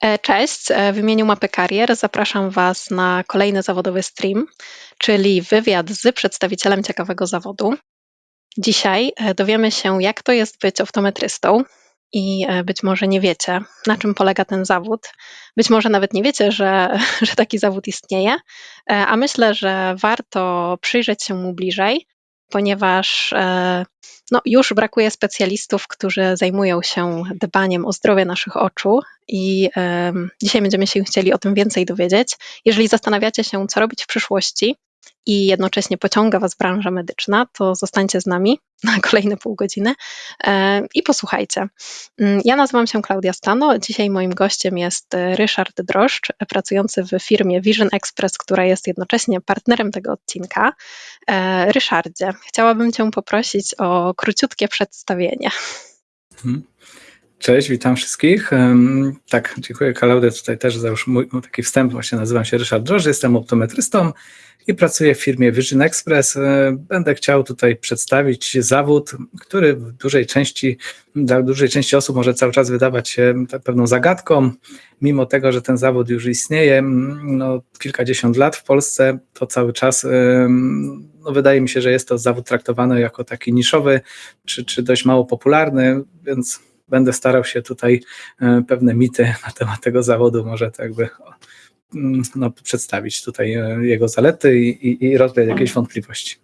E, cześć, e, w imieniu Mapy Karier zapraszam Was na kolejny zawodowy stream, czyli wywiad z przedstawicielem ciekawego zawodu. Dzisiaj e, dowiemy się, jak to jest być optometrystą i być może nie wiecie, na czym polega ten zawód. Być może nawet nie wiecie, że, że taki zawód istnieje, a myślę, że warto przyjrzeć się mu bliżej, ponieważ no, już brakuje specjalistów, którzy zajmują się dbaniem o zdrowie naszych oczu i dzisiaj będziemy się chcieli o tym więcej dowiedzieć. Jeżeli zastanawiacie się, co robić w przyszłości, i jednocześnie pociąga Was branża medyczna, to zostańcie z nami na kolejne pół godziny e, i posłuchajcie. Mm, ja nazywam się Klaudia Stano. Dzisiaj moim gościem jest Ryszard Droszcz, pracujący w firmie Vision Express, która jest jednocześnie partnerem tego odcinka. E, Ryszardzie, chciałabym Cię poprosić o króciutkie przedstawienie. Hmm. Cześć, witam wszystkich. Tak, dziękuję Klaudia tutaj też za już mój taki wstęp. Właśnie nazywam się Ryszard Droż, jestem optometrystą i pracuję w firmie Vision Express. E, będę chciał tutaj przedstawić zawód, który w dużej części, dla dużej części osób może cały czas wydawać się pewną zagadką, mimo tego, że ten zawód już istnieje no, kilkadziesiąt lat w Polsce, to cały czas no, wydaje mi się, że jest to zawód traktowany jako taki niszowy, czy, czy dość mało popularny, więc będę starał się tutaj e, pewne mity na temat tego zawodu może tak jakby mm, no, przedstawić tutaj e, jego zalety i, i, rozwiać jakieś wątpliwości.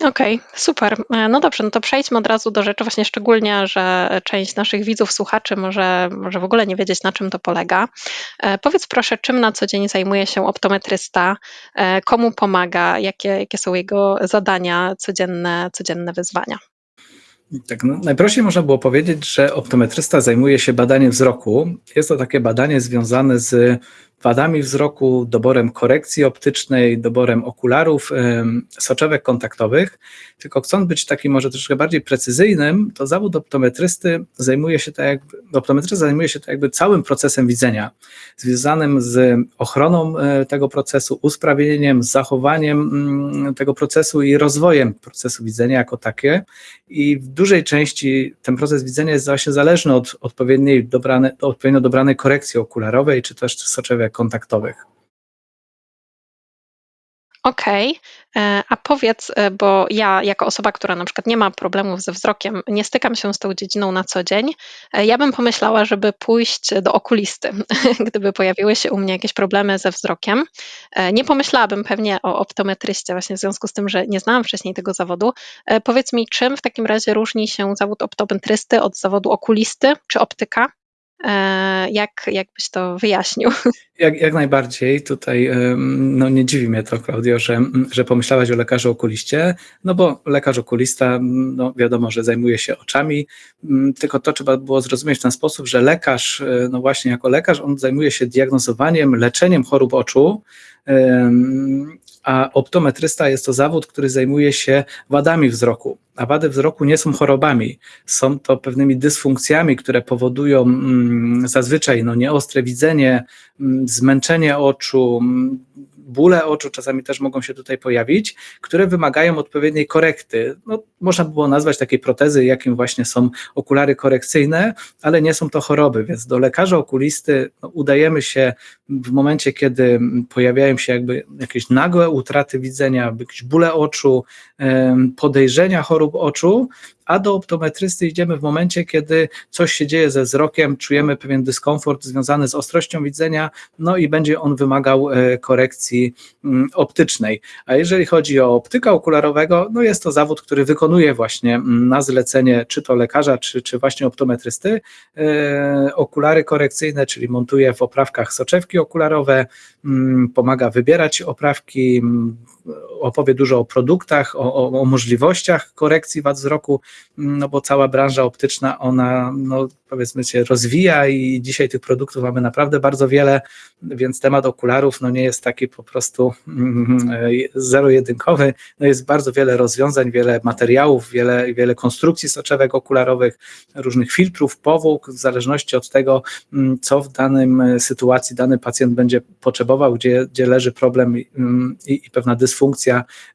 Okej, okay, super. E, no dobrze, no to przejdźmy od razu do rzeczy, właśnie szczególnie, że część naszych widzów, słuchaczy może, może w ogóle nie wiedzieć, na czym to polega. Powiedz proszę, czym na co dzień zajmuje się optometrysta, komu pomaga, jakie, jakie są jego zadania, codzienne, codzienne wyzwania? Tak, no, najprościej można było powiedzieć, że optometrysta zajmuje się badaniem wzroku. Jest to takie badanie związane z wadami wzroku, doborem korekcji optycznej, doborem okularów, soczewek kontaktowych. Tylko chcąc być takim może troszkę bardziej precyzyjnym, to zawód optometrysty zajmuje się tak jakby, optometrysta zajmuje się tak jakby całym procesem widzenia, związanym z ochroną e, tego procesu, usprawnieniem, zachowaniem mm, tego procesu i rozwojem procesu widzenia jako takie. I w dużej części ten proces widzenia jest właśnie zależny od odpowiedniej dobrane, odpowiednio dobranej korekcji okularowej, czy też soczewek kontaktowych. Okej, okay. E, a powiedz, e, bo ja jako osoba, która na przykład nie ma problemów ze wzrokiem, nie stykam się z tą dziedziną na co dzień, e, ja bym pomyślała, żeby pójść do okulisty, gdyby pojawiły się u mnie jakieś problemy ze wzrokiem. Nie pomyślałabym pewnie o optometryście, właśnie w związku z tym, że nie znałam wcześniej tego zawodu. Powiedz mi, czym w takim razie różni się zawód optometrysty od zawodu okulisty czy optyka? E, jak, jak byś to wyjaśnił? Jak, jak najbardziej. Tutaj no nie dziwi mnie to, Klaudio, że, że pomyślałaś o lekarzu okuliście, no bo lekarz okulista, no wiadomo, że zajmuje się oczami, tylko to trzeba było zrozumieć w ten sposób, że lekarz, e, no właśnie jako lekarz, on zajmuje się diagnozowaniem, leczeniem chorób oczu, a optometrysta jest to zawód, który zajmuje się wadami wzroku. A wady wzroku nie są chorobami, są to pewnymi dysfunkcjami, które powodują mm, zazwyczaj no, nieostre widzenie, mm, zmęczenie oczu, mm, bóle oczu czasami też mogą się tutaj pojawić, które wymagają odpowiedniej korekty. No, można by było nazwać takiej protezy, jakim właśnie są okulary korekcyjne, ale nie są to choroby, więc do lekarza okulisty no, udajemy się w momencie, kiedy pojawiają się jakby jakieś nagłe utraty widzenia, jakieś bóle oczu, podejrzenia chorób oczu, a do optometrysty idziemy w momencie, kiedy coś się dzieje ze wzrokiem, czujemy pewien dyskomfort związany z ostrością widzenia, no i będzie on wymagał e, korekcji mm, optycznej. A jeżeli chodzi o optyka okularowego, no jest to zawód, który wykonuje właśnie mm, na zlecenie czy to lekarza, czy, czy właśnie optometrysty e, okulary korekcyjne, czyli montuje w oprawkach soczewki okularowe, mm, pomaga wybierać oprawki, opowie dużo o produktach, o, o, o, możliwościach korekcji wad wzroku, no bo cała branża optyczna, ona no, powiedzmy się rozwija i dzisiaj tych produktów mamy naprawdę bardzo wiele, więc temat okularów no nie jest taki po prostu mm, zero-jedynkowy, no jest bardzo wiele rozwiązań, wiele materiałów, wiele, wiele konstrukcji soczewek okularowych, różnych filtrów, powłók, w zależności od tego, mm, co w danym sytuacji dany pacjent będzie potrzebował, gdzie, gdzie leży problem mm, i, i pewna dysfunkcja,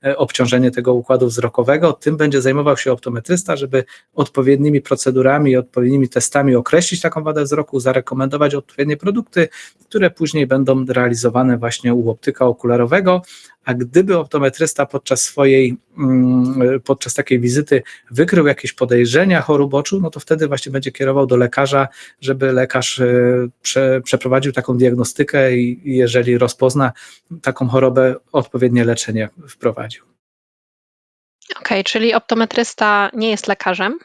e, obciążenie tego układu wzrokowego, tym będzie zajmował się optometrysta, żeby odpowiednimi procedurami, odpowiednimi testami określić taką wadę wzroku, zarekomendować odpowiednie produkty, które później będą realizowane właśnie u optyka okularowego, a gdyby optometrysta podczas swojej, mm, podczas takiej wizyty wykrył jakieś podejrzenia chorób oczu, no to wtedy właśnie będzie kierował do lekarza, żeby lekarz e, prze, przeprowadził taką diagnostykę i jeżeli rozpozna taką chorobę, odpowiednie leczenie wprowadził. Okej, okay, czyli optometrysta nie jest lekarzem.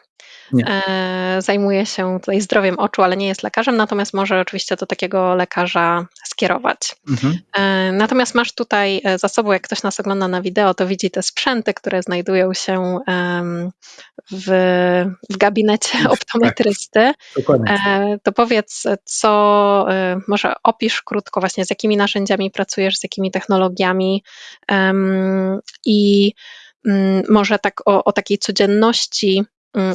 E, zajmuje się tutaj zdrowiem oczu, ale nie jest lekarzem, natomiast może oczywiście do takiego lekarza skierować. Mhm. E, natomiast masz tutaj e, za sobą, jak ktoś nas ogląda na wideo, to widzi te sprzęty, które znajdują się w, w gabinecie tak, optometrysty. Dokładnie. To powiedz, co może opisz krótko właśnie, z jakimi narzędziami pracujesz, z jakimi technologiami i mm, może tak o, o takiej codzienności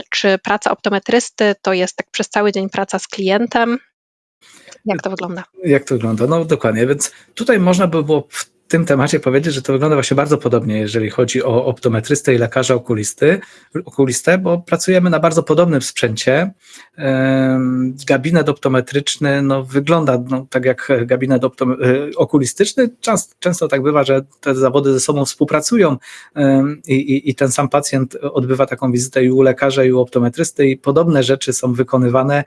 czy praca optometrysty to jest tak przez cały dzień praca z klientem? Jak to wygląda? Jak to wygląda? No dokładnie, więc tutaj można by było w tym temacie powiedzieć, że to wygląda właśnie bardzo podobnie, jeżeli chodzi o optometrystę i lekarza okulisty, okulistę, bo pracujemy na bardzo podobnym sprzęcie. Gabinet optometryczny no, wygląda no, tak jak gabinet e, okulistyczny. Często, często tak bywa, że te zawody ze sobą współpracują i, i, i ten sam pacjent odbywa taką wizytę i u lekarza, i u optometrysty i podobne rzeczy są wykonywane,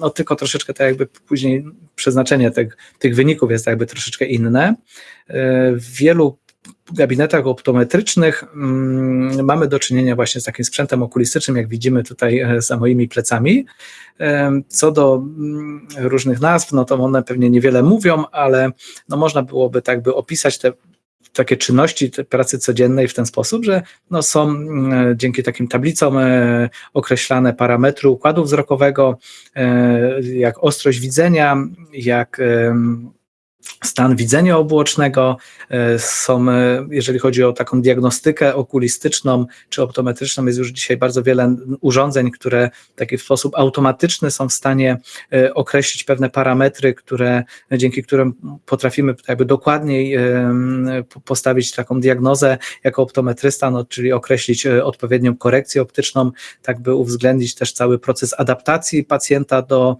no tylko troszeczkę tak jakby później przeznaczenie tych, tych wyników jest jakby troszeczkę inne. W wielu gabinetach optometrycznych mm, mamy do czynienia właśnie z takim sprzętem okulistycznym, jak widzimy tutaj e, za moimi plecami. Co do mm, różnych nazw, no to one pewnie niewiele mówią, ale no można byłoby tak by opisać te takie czynności te pracy codziennej w ten sposób, że no są mm, dzięki takim tablicom e, określane parametry układu wzrokowego, e, jak ostrość widzenia, jak stan widzenia obłocznego, e, są, e, jeżeli chodzi o taką diagnostykę okulistyczną czy optometryczną, jest już dzisiaj bardzo wiele urządzeń, które w taki sposób automatyczny są w stanie e, określić pewne parametry, które, dzięki którym potrafimy jakby dokładniej postawić taką diagnozę jako optometrysta, no, czyli określić odpowiednią korekcję optyczną, tak by uwzględnić też cały proces adaptacji pacjenta do,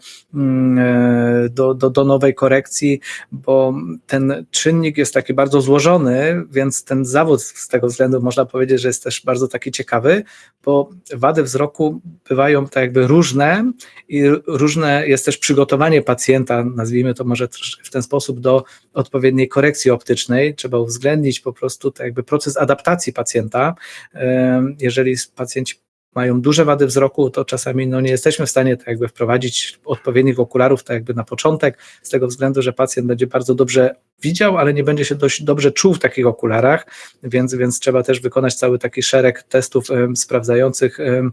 do, do, do nowej korekcji, bo ten czynnik jest taki bardzo złożony, więc ten zawód z tego względu można powiedzieć, że jest też bardzo taki ciekawy, bo wady wzroku bywają tak jakby różne i różne jest też przygotowanie pacjenta, nazwijmy to może w ten sposób, do odpowiedniej korekcji optycznej. Trzeba uwzględnić po prostu tak jakby proces adaptacji pacjenta. Jeżeli pacjenci mają duże wady wzroku, to czasami no, nie jesteśmy w stanie tak jakby wprowadzić odpowiednich okularów tak jakby na początek, z tego względu, że pacjent będzie bardzo dobrze widział, ale nie będzie się dość dobrze czuł w takich okularach, więc, więc trzeba też wykonać cały taki szereg testów sprawdzających um,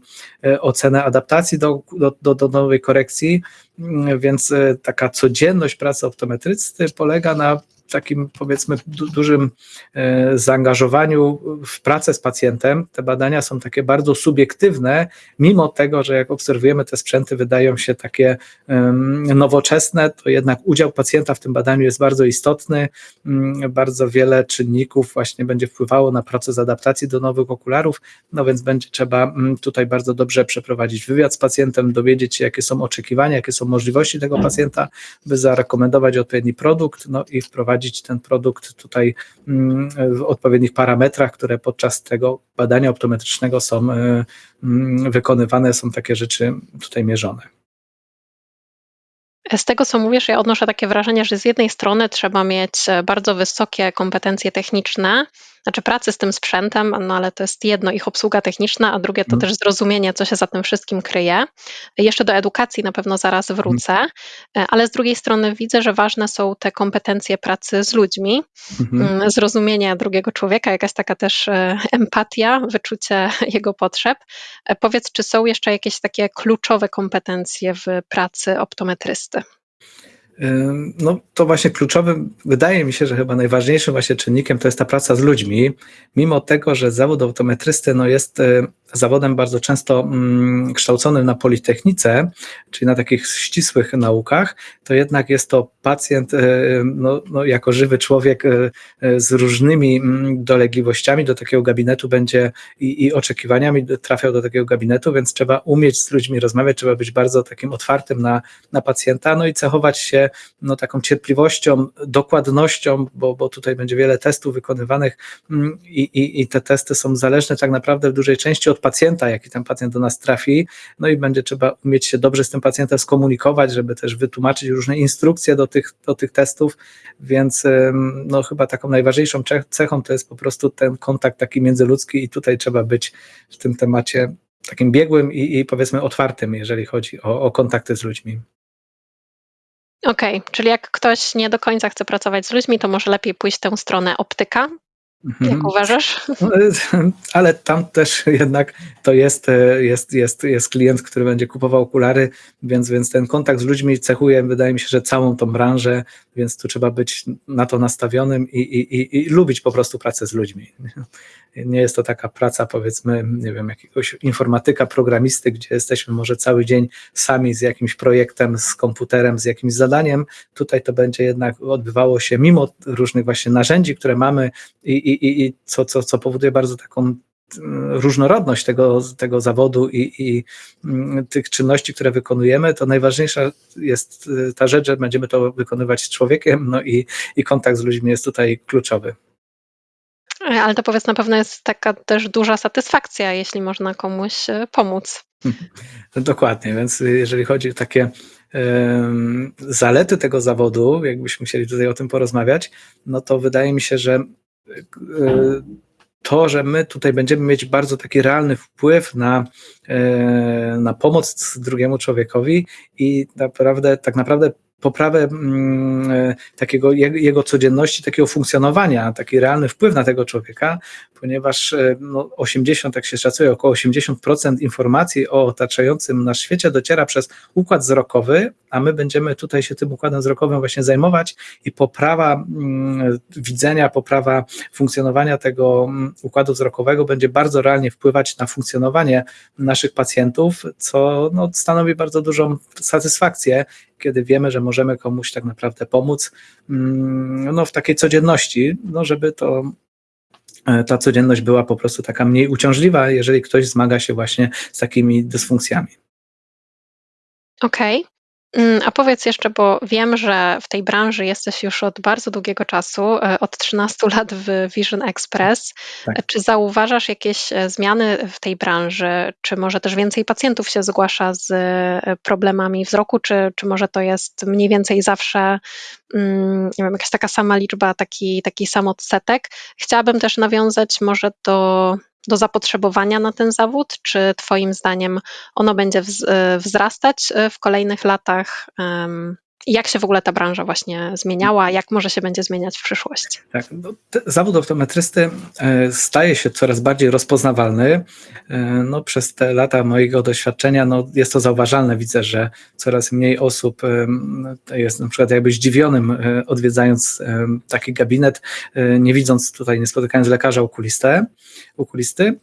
ocenę adaptacji do, do, do nowej korekcji, um, więc e, taka codzienność pracy optometrysty polega na takim powiedzmy du dużym e, zaangażowaniu w pracę z pacjentem. Te badania są takie bardzo subiektywne, mimo tego, że jak obserwujemy te sprzęty wydają się takie nowoczesne, to jednak udział pacjenta w tym badaniu jest bardzo istotny. Mm, bardzo wiele czynników właśnie będzie wpływało na proces adaptacji do nowych okularów, no więc będzie trzeba mm, tutaj bardzo dobrze przeprowadzić wywiad z pacjentem, dowiedzieć się, jakie są oczekiwania, jakie są możliwości tego pacjenta, by zarekomendować odpowiedni produkt, no i wprowadzić wprowadzić ten produkt tutaj mm, w odpowiednich parametrach, które podczas tego badania optometrycznego są e, mm, wykonywane, są takie rzeczy tutaj mierzone. Z tego, co mówisz, ja odnoszę takie wrażenie, że z jednej strony trzeba mieć e, bardzo wysokie kompetencje techniczne, znaczy pracy z tym sprzętem, no ale to jest jedno ich obsługa techniczna, a drugie to mm. też zrozumienie, co się za tym wszystkim kryje. Jeszcze do edukacji na pewno zaraz mhm. wrócę, mm. ale z drugiej strony widzę, że ważne są te kompetencje pracy z ludźmi, mm. zrozumienie drugiego człowieka, jakaś taka też e, empatia, wyczucie jego potrzeb. Powiedz, czy są jeszcze jakieś takie kluczowe kompetencje w pracy optometrysty? No to właśnie kluczowym, wydaje mi się, że chyba najważniejszym właśnie czynnikiem to jest ta praca z ludźmi, mimo tego, że zawód optometrysty no jest zawodem bardzo często mm, kształconym na Politechnice, czyli na takich ścisłych naukach, to jednak jest to pacjent e, no, no, jako żywy człowiek e, e, z różnymi mm, dolegliwościami. Do takiego gabinetu będzie i, i oczekiwaniami trafiał do takiego gabinetu, więc trzeba umieć z ludźmi rozmawiać, trzeba być bardzo takim otwartym na, na pacjenta, no i cechować się no, taką cierpliwością, dokładnością, bo, bo tutaj będzie wiele testów wykonywanych mm, i, i, i te testy są zależne tak naprawdę w dużej części od pacjenta, jaki ten pacjent do nas trafi, no i będzie trzeba umieć się dobrze z tym pacjentem skomunikować, żeby też wytłumaczyć różne instrukcje do tych, do tych testów, więc no chyba taką najważniejszą cechą to jest po prostu ten kontakt taki międzyludzki i tutaj trzeba być w tym temacie takim biegłym i, i powiedzmy otwartym, jeżeli chodzi o, o kontakty z ludźmi. Okej, okay, czyli jak ktoś nie do końca chce pracować z ludźmi, to może lepiej pójść tę stronę optyka, jak mhm. uważasz? No, ale tam też jednak to jest, jest, jest, jest klient, który będzie kupował okulary, więc, więc ten kontakt z ludźmi cechuje, wydaje mi się, że całą tą branżę, więc tu trzeba być na to nastawionym i, i, i, i lubić po prostu pracę z ludźmi. Nie jest to taka praca, powiedzmy, nie wiem, jakiegoś informatyka, programisty, gdzie jesteśmy może cały dzień sami z jakimś projektem, z komputerem, z jakimś zadaniem. Tutaj to będzie jednak odbywało się mimo różnych właśnie narzędzi, które mamy i, i, i co, co, co powoduje bardzo taką mm, różnorodność tego, tego zawodu i, i, mm, tych czynności, które wykonujemy, to najważniejsza jest y, ta rzecz, że będziemy to wykonywać z człowiekiem, no i, i kontakt z ludźmi jest tutaj kluczowy. Ale to powiedz, na pewno jest taka też duża satysfakcja, jeśli można komuś e, pomóc. Dokładnie, więc jeżeli chodzi o takie zalety tego zawodu, jakbyśmy chcieli tutaj o tym porozmawiać, no to wydaje mi się, że um, to, że my tutaj będziemy mieć bardzo taki realny wpływ na, na pomoc drugiemu człowiekowi i naprawdę, tak naprawdę poprawę mm, e, takiego jego codzienności, takiego funkcjonowania, taki realny wpływ na tego człowieka, ponieważ e, no, 80, jak się szacuje, około 80% informacji o otaczającym nas świecie dociera przez układ wzrokowy, a my będziemy tutaj się tym układem wzrokowym właśnie zajmować i poprawa mm, widzenia, poprawa funkcjonowania tego mm, układu wzrokowego będzie bardzo realnie wpływać na funkcjonowanie naszych pacjentów, co no, stanowi bardzo dużą satysfakcję, kiedy wiemy, że możemy komuś tak naprawdę pomóc mm, no, w takiej codzienności, no, żeby to e, ta codzienność była po prostu taka mniej uciążliwa, jeżeli ktoś zmaga się właśnie z takimi dysfunkcjami. Okej. Okay. Mm, a powiedz jeszcze, bo wiem, że w tej branży jesteś już od bardzo długiego czasu, e, od 13 lat w Vision Express. Tak. Czy zauważasz jakieś e, zmiany w tej branży? Czy może też więcej pacjentów się zgłasza z e, problemami wzroku, czy, czy może to jest mniej więcej zawsze mm, nie wiem, jakaś taka sama liczba, taki, taki sam odsetek? Chciałabym też nawiązać może do do zapotrzebowania na ten zawód? Czy Twoim zdaniem ono będzie e, wzrastać e, w kolejnych latach? Jak się w ogóle ta branża właśnie zmieniała, jak może się będzie zmieniać w przyszłości? Tak, no, zawód optometrysty e, staje się coraz bardziej rozpoznawalny. No, przez te lata mojego doświadczenia no, jest to zauważalne. Widzę, że coraz mniej osób jest na przykład jakby zdziwionym odwiedzając taki gabinet, nie widząc tutaj, nie spotykając lekarza okulistę, okulisty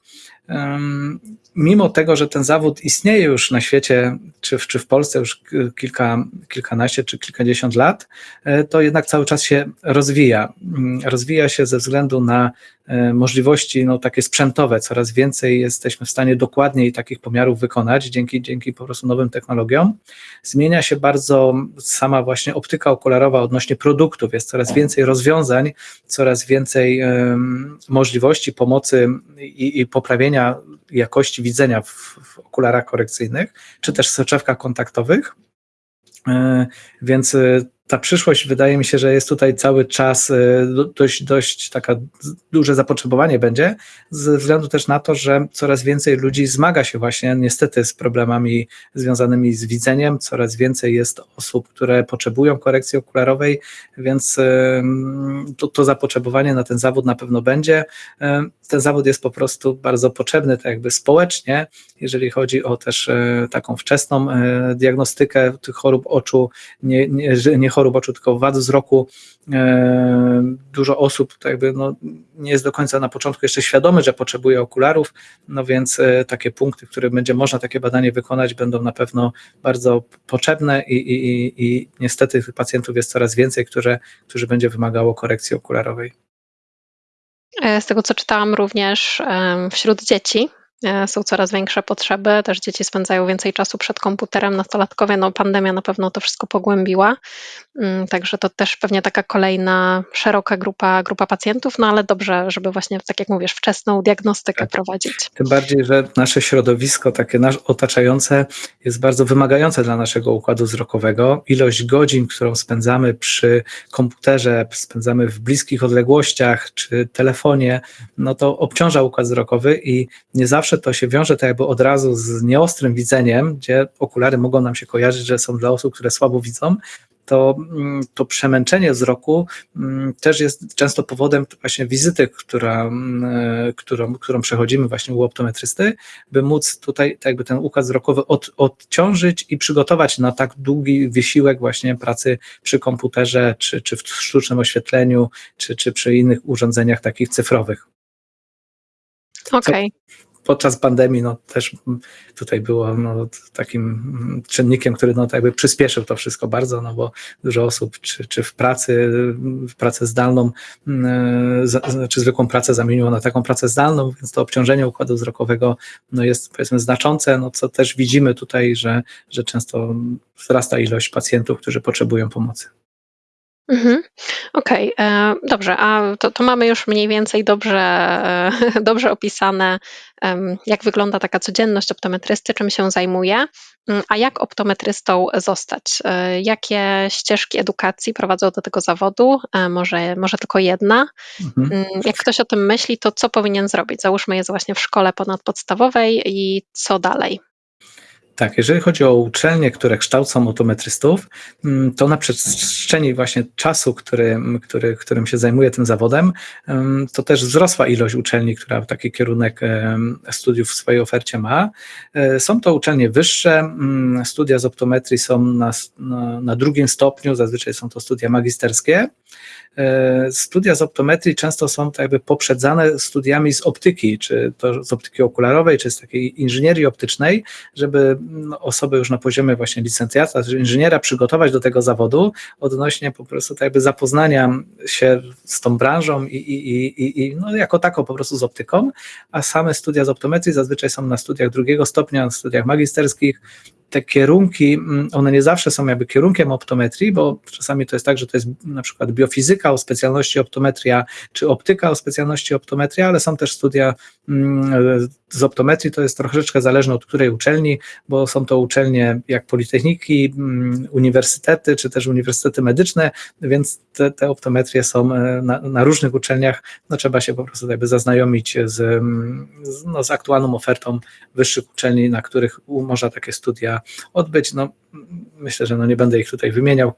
mimo tego, że ten zawód istnieje już na świecie, czy w, czy w Polsce już kilka, kilkanaście czy kilkadziesiąt lat, e, to jednak cały czas się rozwija. Mm, rozwija się ze względu na możliwości no, takie sprzętowe. Coraz więcej jesteśmy w stanie dokładniej takich pomiarów wykonać dzięki, dzięki po prostu nowym technologiom. Zmienia się bardzo sama właśnie optyka okularowa odnośnie produktów. Jest coraz więcej rozwiązań, coraz więcej um, możliwości pomocy i, i poprawienia jakości widzenia w, w okularach korekcyjnych, czy też soczewkach kontaktowych. E, więc e, ta przyszłość wydaje mi się, że jest tutaj cały czas e, dość, dość taka duże zapotrzebowanie będzie, ze względu też na to, że coraz więcej ludzi zmaga się właśnie niestety z problemami związanymi z widzeniem, coraz więcej jest osób, które potrzebują korekcji okularowej, więc to, to zapotrzebowanie na ten zawód na pewno będzie. Ten zawód jest po prostu bardzo potrzebny, tak jakby społecznie, jeżeli chodzi o też taką wczesną diagnostykę tych chorób oczu, nie, nie, nie chorób chorób oczu, wad wzroku. E, dużo osób jakby no, nie jest do końca na początku jeszcze świadomy, że potrzebuje okularów, no więc e, takie punkty, w których będzie można takie badanie wykonać, będą na pewno bardzo potrzebne i, i, i, niestety tych pacjentów jest coraz więcej, które, którzy będzie wymagało korekcji okularowej. E, z tego co czytałam również wśród dzieci są coraz większe potrzeby, też dzieci spędzają więcej czasu przed komputerem, nastolatkowie, no pandemia na pewno to wszystko pogłębiła, mm, także to też pewnie taka kolejna szeroka grupa, grupa pacjentów, no ale dobrze, żeby właśnie, tak jak mówisz, wczesną diagnostykę tak. prowadzić. Tym bardziej, że nasze środowisko takie nasz otaczające jest bardzo wymagające dla naszego układu wzrokowego. Ilość godzin, którą spędzamy przy komputerze, spędzamy w bliskich odległościach czy telefonie, no to obciąża układ wzrokowy i nie zawsze to się wiąże tak jakby od razu z nieostrym widzeniem, gdzie okulary mogą nam się kojarzyć, że są dla osób, które słabo widzą, to, mm, to przemęczenie wzroku mm, też jest często powodem właśnie wizyty, która, mm, e, którą, którą przechodzimy właśnie u optometrysty, by móc tutaj tak jakby ten układ wzrokowy od, odciążyć i przygotować na tak długi wysiłek właśnie pracy przy komputerze, czy, czy w sztucznym oświetleniu, czy, czy przy innych urządzeniach takich cyfrowych. Okej. Okay podczas pandemii no, też tutaj było no, takim czynnikiem, który no, jakby przyspieszył to wszystko bardzo, no bo dużo osób, czy, czy w pracy, w pracę zdalną, e, czy zwykłą pracę zamieniło na taką pracę zdalną, więc to obciążenie układu wzrokowego no, jest powiedzmy znaczące, no, co też widzimy tutaj, że, że często wzrasta ilość pacjentów, którzy potrzebują pomocy. Mhm. Okej, e, dobrze, a to to mamy już mniej więcej dobrze e, dobrze opisane, jak wygląda taka codzienność optometrysty, czym się zajmuje. Mm, a jak optometrystą zostać? E, jakie ścieżki edukacji prowadzą do tego zawodu? Może może tylko jedna? Mhm. Mm, jak ktoś o tym myśli, to co powinien zrobić? Załóżmy, jest właśnie w szkole ponadpodstawowej i co dalej? Tak, jeżeli chodzi o uczelnie, które kształcą autometrystów, mm, to na przestrzeni właśnie czasu, który, który, którym się zajmuję tym zawodem, to też wzrosła ilość uczelni, która taki kierunek studiów w swojej ofercie ma. E, są to uczelnie wyższe, mm, studia z optometrii są na, na drugim stopniu, zazwyczaj są to studia magisterskie. E, studia z optometrii często są tak jakby poprzedzane studiami z optyki, czy to z optyki okularowej, czy z takiej inżynierii optycznej, żeby no, osoby już na poziomie właśnie licencjata, czy inżyniera przygotować do tego zawodu odnośnie po prostu tak jakby zapoznania się z tą branżą i, i, i, i no jako taką po prostu z optyką, a same studia z optometrii zazwyczaj są na studiach drugiego stopnia, na studiach magisterskich, te kierunki, mm, one nie zawsze są jakby kierunkiem optometrii, bo czasami to jest tak, że to jest na przykład biofizyka o specjalności optometria, czy optyka o specjalności optometria, ale są też studia mm, z optometrii, to jest troszeczkę zależne od której uczelni, bo są to uczelnie jak politechniki, mm, uniwersytety, czy też uniwersytety medyczne, więc te, te optometrie są e, na, na, różnych uczelniach, no trzeba się po prostu jakby zaznajomić z, no, z aktualną ofertą wyższych uczelni, na których można takie studia odbyć. No, myślę, że no nie będę ich tutaj wymieniał.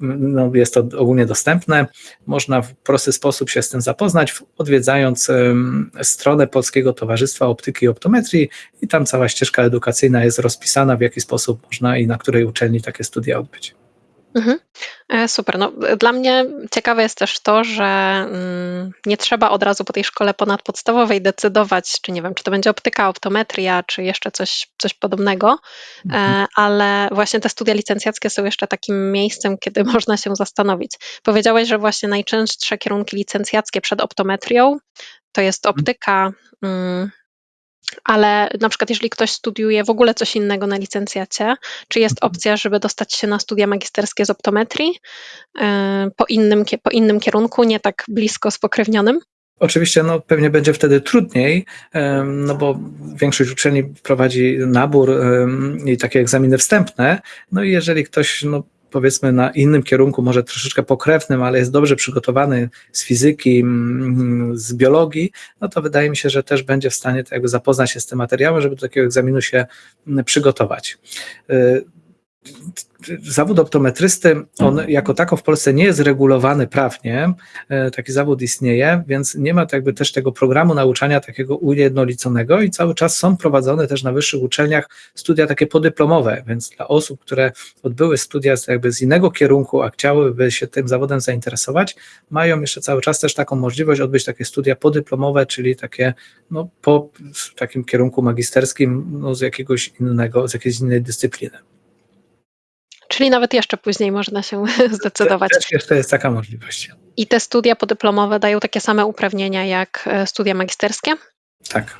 No, jest to ogólnie dostępne. Można w prosty sposób się z tym zapoznać, odwiedzając um, stronę Polskiego Towarzystwa Optyki i Optometrii i tam cała ścieżka edukacyjna jest rozpisana, w jaki sposób można i na której uczelni takie studia odbyć. Mhm. E, super. No, dla mnie ciekawe jest też to, że mm, nie trzeba od razu po tej szkole ponadpodstawowej decydować, czy nie wiem, czy to będzie optyka, optometria, czy jeszcze coś, coś podobnego, e, mhm. ale właśnie te studia licencjackie są jeszcze takim miejscem, kiedy można się zastanowić. Powiedziałeś, że właśnie najczęstsze kierunki licencjackie przed optometrią to jest mhm. optyka, mm, ale na przykład jeżeli ktoś studiuje w ogóle coś innego na licencjacie, czy jest mhm. opcja, żeby dostać się na studia magisterskie z optometrii e, po innym, po innym kierunku, nie tak blisko spokrewnionym? Oczywiście no, pewnie będzie wtedy trudniej, no bo większość uczelni prowadzi nabór i takie egzaminy wstępne. No i jeżeli ktoś no, powiedzmy na innym kierunku, może troszeczkę pokrewnym, ale jest dobrze przygotowany z fizyki, mm, z biologii, no to wydaje mi się, że też będzie w stanie tak jakby zapoznać się z tym materiałem, żeby do takiego egzaminu się mm, przygotować. Zawód optometrysty, on jako tako w Polsce nie jest regulowany prawnie, e, taki zawód istnieje, więc nie ma jakby też tego programu nauczania takiego ujednoliconego i cały czas są prowadzone też na wyższych uczelniach studia takie podyplomowe, więc dla osób, które odbyły studia jakby z innego kierunku, a chciałyby się tym zawodem zainteresować, mają jeszcze cały czas też taką możliwość odbyć takie studia podyplomowe, czyli takie no, po takim kierunku magisterskim no, z jakiegoś innego, z jakiejś innej dyscypliny. Czyli nawet jeszcze później można się zdecydować. Też jeszcze jest taka możliwość. I te studia podyplomowe dają takie same uprawnienia jak e, studia magisterskie? Tak.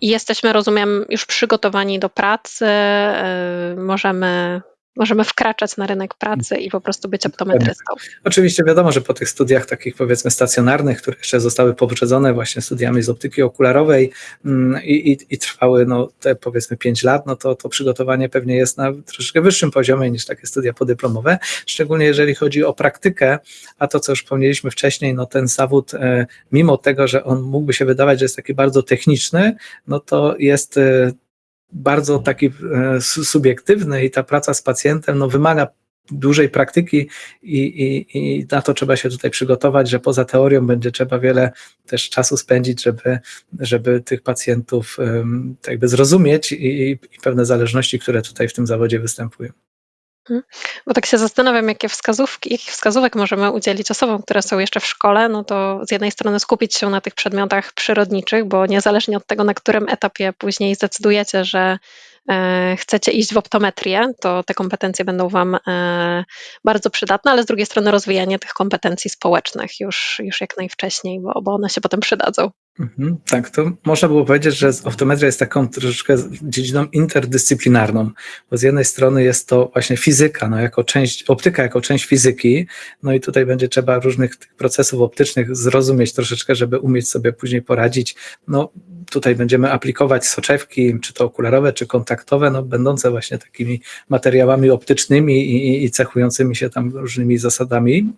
I jesteśmy, rozumiem, już przygotowani do pracy, e, możemy możemy wkraczać na rynek pracy i po prostu być optometrystą. Oczywiście wiadomo, że po tych studiach takich powiedzmy stacjonarnych, które jeszcze zostały poprzedzone właśnie studiami z optyki okularowej mm, i, i, i trwały no, te powiedzmy 5 lat, no to, to przygotowanie pewnie jest na troszeczkę wyższym poziomie niż takie studia podyplomowe, szczególnie jeżeli chodzi o praktykę, a to co już wspomnieliśmy wcześniej, no ten zawód, e, mimo tego, że on mógłby się wydawać, że jest taki bardzo techniczny, no to jest e, bardzo taki e, subiektywny i ta praca z pacjentem no, wymaga dużej praktyki i, i, i na to trzeba się tutaj przygotować, że poza teorią będzie trzeba wiele też czasu spędzić, żeby, żeby tych pacjentów um, jakby zrozumieć i, i pewne zależności, które tutaj w tym zawodzie występują. Mhm. Bo tak się zastanawiam, jakie wskazówki, jakich wskazówek możemy udzielić osobom, które są jeszcze w szkole, no to z jednej strony skupić się na tych przedmiotach przyrodniczych, bo niezależnie od tego, na którym etapie później zdecydujecie, że e, chcecie iść w optometrię, to te kompetencje będą Wam e, bardzo przydatne, ale z drugiej strony rozwijanie tych kompetencji społecznych już, już jak najwcześniej, bo, bo one się potem przydadzą. Mhm, tak, to można było powiedzieć, że optometria jest taką troszeczkę dziedziną interdyscyplinarną, bo z jednej strony jest to właśnie fizyka, no jako część, optyka jako część fizyki, no i tutaj będzie trzeba różnych procesów optycznych zrozumieć troszeczkę, żeby umieć sobie później poradzić. No tutaj będziemy aplikować soczewki, czy to okularowe, czy kontaktowe, no będące właśnie takimi materiałami optycznymi i, i cechującymi się tam różnymi zasadami.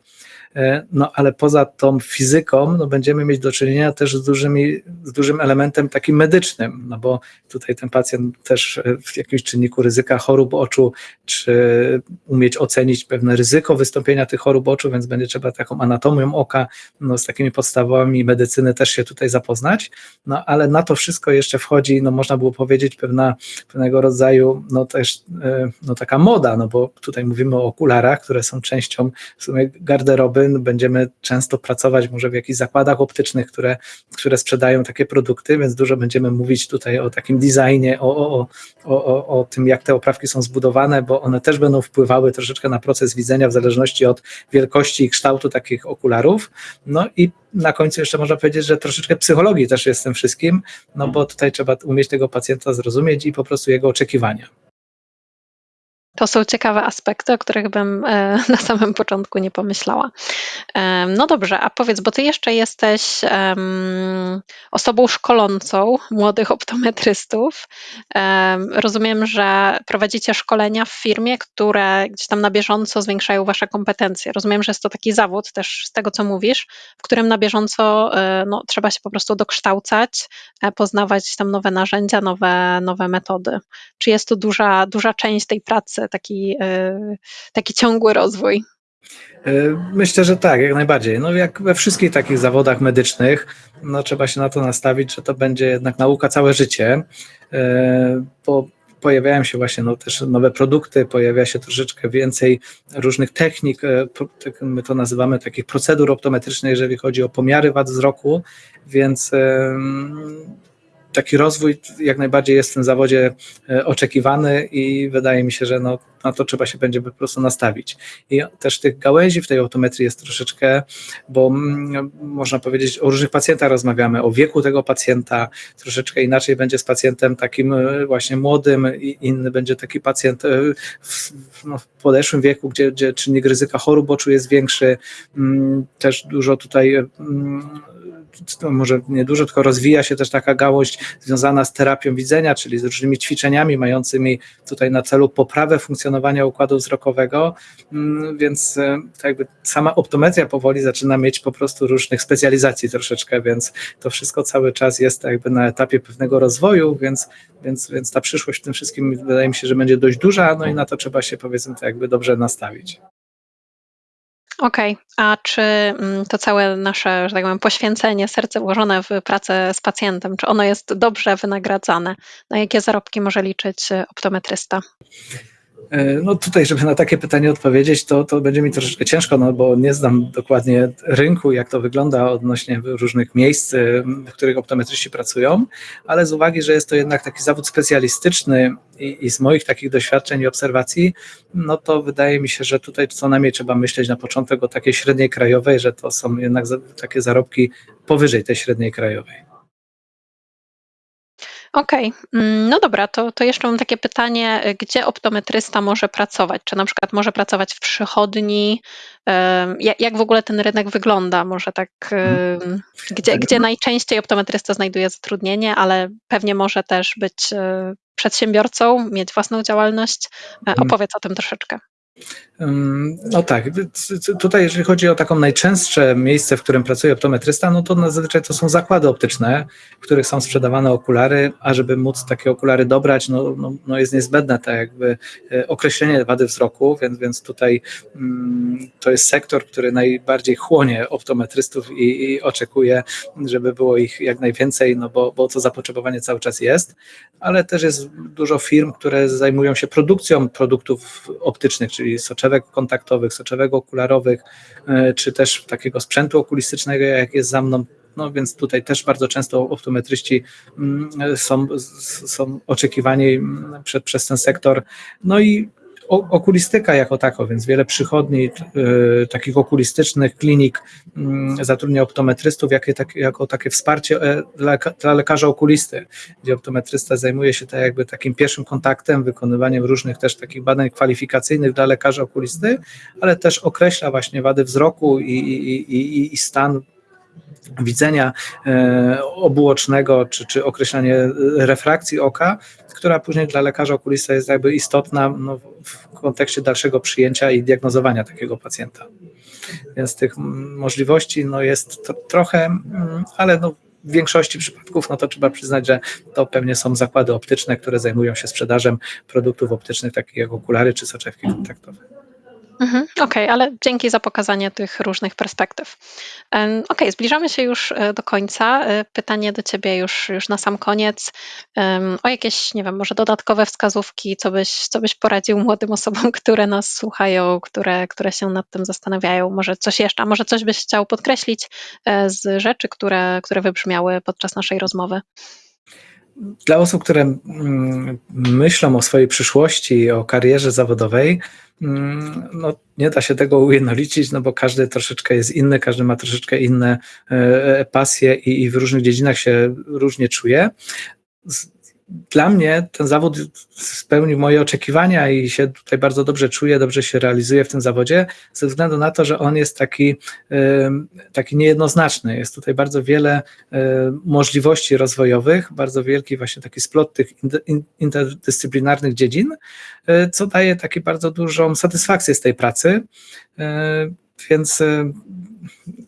E, no ale poza tą fizyką no, będziemy mieć do czynienia też z, dużymi, z dużym elementem takim medycznym, no bo tutaj ten pacjent też e, w jakimś czynniku ryzyka chorób oczu, czy umieć ocenić pewne ryzyko wystąpienia tych chorób oczu, więc będzie trzeba taką anatomią oka, no, z takimi podstawami medycyny też się tutaj zapoznać, no ale na to wszystko jeszcze wchodzi, no można było powiedzieć, pewna, pewnego rodzaju, no też e, no, taka moda, no bo tutaj mówimy o okularach, które są częścią w sumie garderoby będziemy często pracować może w jakichś zakładach optycznych, które, które sprzedają takie produkty, więc dużo będziemy mówić tutaj o takim designie, o, o, o, o, o tym, jak te oprawki są zbudowane, bo one też będą wpływały troszeczkę na proces widzenia w zależności od wielkości i kształtu takich okularów. No i na końcu jeszcze można powiedzieć, że troszeczkę psychologii też jest tym wszystkim, no bo tutaj trzeba umieć tego pacjenta zrozumieć i po prostu jego oczekiwania. To są ciekawe aspekty, o których bym e, na samym początku nie pomyślała. No dobrze, a powiedz, bo ty jeszcze jesteś osobą szkolącą młodych optometrystów. Rozumiem, że prowadzicie szkolenia w firmie, które gdzieś tam na bieżąco zwiększają wasze kompetencje. Rozumiem, że jest to taki zawód też z tego, co mówisz, w którym na bieżąco e, no, trzeba się po prostu dokształcać, e, poznawać tam nowe narzędzia, nowe, nowe metody. Czy jest to duża, duża część tej pracy? Taki, e, taki ciągły rozwój. E, myślę, że tak, jak najbardziej. No jak we wszystkich takich zawodach medycznych, no trzeba się na to nastawić, że to będzie jednak nauka całe życie, e, bo pojawiają się właśnie no, też nowe produkty, pojawia się troszeczkę więcej różnych technik, tak my to nazywamy takich procedur optometrycznych, jeżeli chodzi o pomiary wad wzroku, więc taki rozwój jak najbardziej jest w tym zawodzie e, oczekiwany i wydaje mi się, że no, na to trzeba się będzie po prostu nastawić. I też tych gałęzi w tej optometrii jest troszeczkę, bo mm, można powiedzieć, o różnych pacjentach rozmawiamy, o wieku tego pacjenta, troszeczkę inaczej będzie z pacjentem takim e, właśnie młodym, inny będzie taki pacjent e, w, no, w podeszłym wieku, gdzie, gdzie czynnik ryzyka chorób oczu jest większy, mm, też dużo tutaj mm, może nie dużo, tylko rozwija się też taka gałąź związana z terapią widzenia, czyli z różnymi ćwiczeniami mającymi tutaj na celu poprawę funkcjonowania układu wzrokowego, mm, więc e, jakby sama optometria powoli zaczyna mieć po prostu różnych specjalizacji troszeczkę, więc to wszystko cały czas jest jakby na etapie pewnego rozwoju, więc, więc, więc ta przyszłość w tym wszystkim wydaje mi się, że będzie dość duża, no i na to trzeba się powiedzmy to jakby dobrze nastawić. Okej, a czy mm, to całe nasze, że tak powiem, poświęcenie, serce włożone w pracę z pacjentem, czy ono jest dobrze wynagradzane? Na jakie zarobki może liczyć e, optometrysta? E, no tutaj, żeby na takie pytanie odpowiedzieć, to, to będzie mi troszeczkę ciężko, no bo nie znam dokładnie rynku, jak to wygląda odnośnie różnych miejsc, e, w których optometryści pracują, ale z uwagi, że jest to jednak taki zawód specjalistyczny i, i z moich takich doświadczeń i obserwacji, no to wydaje mi się, że tutaj co najmniej trzeba myśleć na początek o takiej średniej krajowej, że to są jednak takie zarobki powyżej tej średniej krajowej. Okej, mm, no dobra, to to jeszcze mam takie pytanie, y, gdzie optometrysta może pracować? Czy na przykład może pracować w przychodni? jak w ogóle ten rynek wygląda? Może tak, gdzie gdzie najczęściej optometrysta znajduje zatrudnienie, ale pewnie może też być, y, przedsiębiorcą, mieć własną działalność. E, Mhm. opowiedz o tym troszeczkę. No tak, tutaj jeżeli chodzi o taką najczęstsze miejsce, w którym pracuje optometrysta, no to zazwyczaj to są zakłady optyczne, w których są sprzedawane okulary, a żeby móc takie okulary dobrać, no, no, no jest niezbędne tak jakby e, określenie wady wzroku, więc, więc tutaj mm, to jest sektor, który najbardziej chłonie optometrystów i, i oczekuje, żeby było ich jak najwięcej, no bo, bo to zapotrzebowanie cały czas jest, ale też jest dużo firm, które zajmują się produkcją produktów optycznych, czyli soczewek kontaktowych, soczewek okularowych, e, czy też takiego sprzętu okulistycznego, jak jest za mną. No więc tutaj też bardzo często optometryści mm, są, są oczekiwani mm, przed, przez ten sektor. No i okulistyka jako tako, więc wiele przychodni y, takich okulistycznych, klinik y, zatrudnia optometrystów jakie, tak, jako takie wsparcie e, dla, lekarza okulisty, gdzie optometrysta zajmuje się tak jakby takim pierwszym kontaktem, wykonywaniem różnych też takich badań kwalifikacyjnych dla lekarza okulisty, ale też określa właśnie wady wzroku i, i, i, i stan widzenia e, obuocznego, czy, czy określanie refrakcji oka, która później dla lekarza okulista jest jakby istotna no, w kontekście dalszego przyjęcia i diagnozowania takiego pacjenta. Więc tych możliwości no, jest trochę, ale no, w większości przypadków, no to trzeba przyznać, że to pewnie są zakłady optyczne, które zajmują się sprzedażą produktów optycznych, takich jak okulary czy soczewki kontaktowe. Mhm, okej, ale dzięki za pokazanie tych różnych perspektyw. okej, zbliżamy się już, e, do końca. E, pytanie do ciebie już już na sam koniec, o jakieś, nie wiem, może dodatkowe wskazówki, co byś co byś poradził młodym osobom, które nas słuchają, które które się nad tym zastanawiają? Może coś jeszcze, a może coś byś chciał podkreślić, e, z rzeczy, które które wybrzmiały podczas naszej rozmowy? Dla osób, które mm, myślą o swojej przyszłości, o karierze zawodowej, mm, no, nie da się tego ujednolicić, no bo każdy troszeczkę jest inny, każdy ma troszeczkę inne e, pasje i, i w różnych dziedzinach się różnie czuje dla mnie ten zawód spełnił moje oczekiwania i się tutaj bardzo dobrze czuję, dobrze się realizuję w tym zawodzie, ze względu na to, że on jest taki, taki niejednoznaczny. Jest tutaj bardzo wiele możliwości rozwojowych, bardzo wielki właśnie taki splot tych interdyscyplinarnych dziedzin, e, co daje taki bardzo dużą satysfakcję z tej pracy. E, więc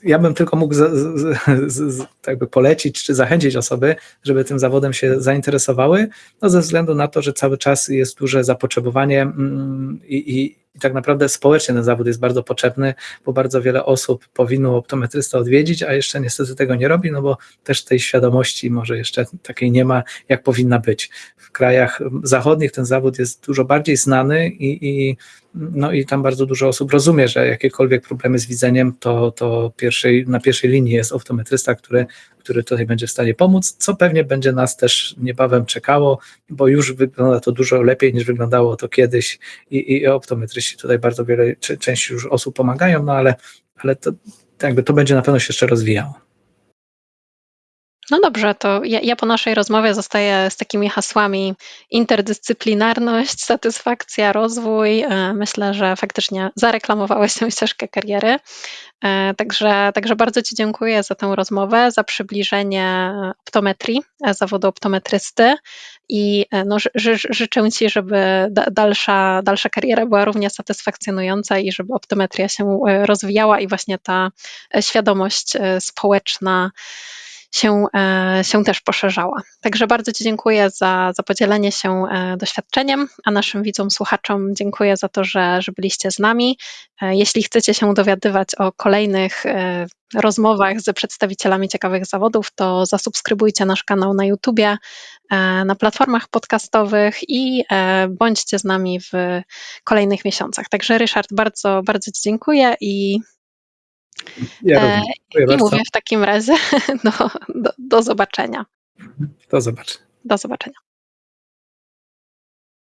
ja bym tylko mógł z, z, z, jakby polecić czy zachęcić osoby, żeby tym zawodem się zainteresowały, no ze względu na to, że cały czas jest duże zapotrzebowanie mm, i, i, i tak naprawdę społecznie ten zawód jest bardzo potrzebny, bo bardzo wiele osób powinno optometrysta odwiedzić, a jeszcze niestety tego nie robi, no bo też tej świadomości może jeszcze takiej nie ma, jak powinna być. W krajach zachodnich ten zawód jest dużo bardziej znany i, i no i tam bardzo dużo osób rozumie, że jakiekolwiek problemy z widzeniem, to, to pierwszej, na pierwszej linii jest optometrysta, który, który tutaj będzie w stanie pomóc, co pewnie będzie nas też niebawem czekało, bo już wygląda to dużo lepiej niż wyglądało to kiedyś i, i optometryści tutaj bardzo wiele, część już osób pomagają, no ale, ale to, jakby to będzie na pewno się jeszcze rozwijało. No dobrze, to ja ja po naszej rozmowie zostaję z takimi hasłami interdyscyplinarność, satysfakcja, rozwój. E, myślę, że faktycznie zareklamowałeś tę ścieżkę kariery. E, także także bardzo Ci dziękuję za tę rozmowę, za przybliżenie optometrii, e, zawodu optometrysty i, no, ży ży życzę Ci, żeby da dalsza dalsza kariera była równie satysfakcjonująca i żeby optometria się, rozwijała i właśnie ta, świadomość, społeczna się, się też poszerzała. Także bardzo Ci dziękuję za za podzielenie się, doświadczeniem, a naszym widzom, słuchaczom dziękuję za to, że że byliście z nami. Jeśli chcecie się dowiadywać o kolejnych, rozmowach z przedstawicielami ciekawych zawodów, to zasubskrybujcie nasz kanał na YouTubie, na platformach podcastowych i, bądźcie z nami w kolejnych miesiącach. Także Ryszard, bardzo, bardzo Ci dziękuję i Ja. Dziękuję i bardzo. mówię w takim razie do do do zobaczenia. Do zobaczenia. Do zobaczenia.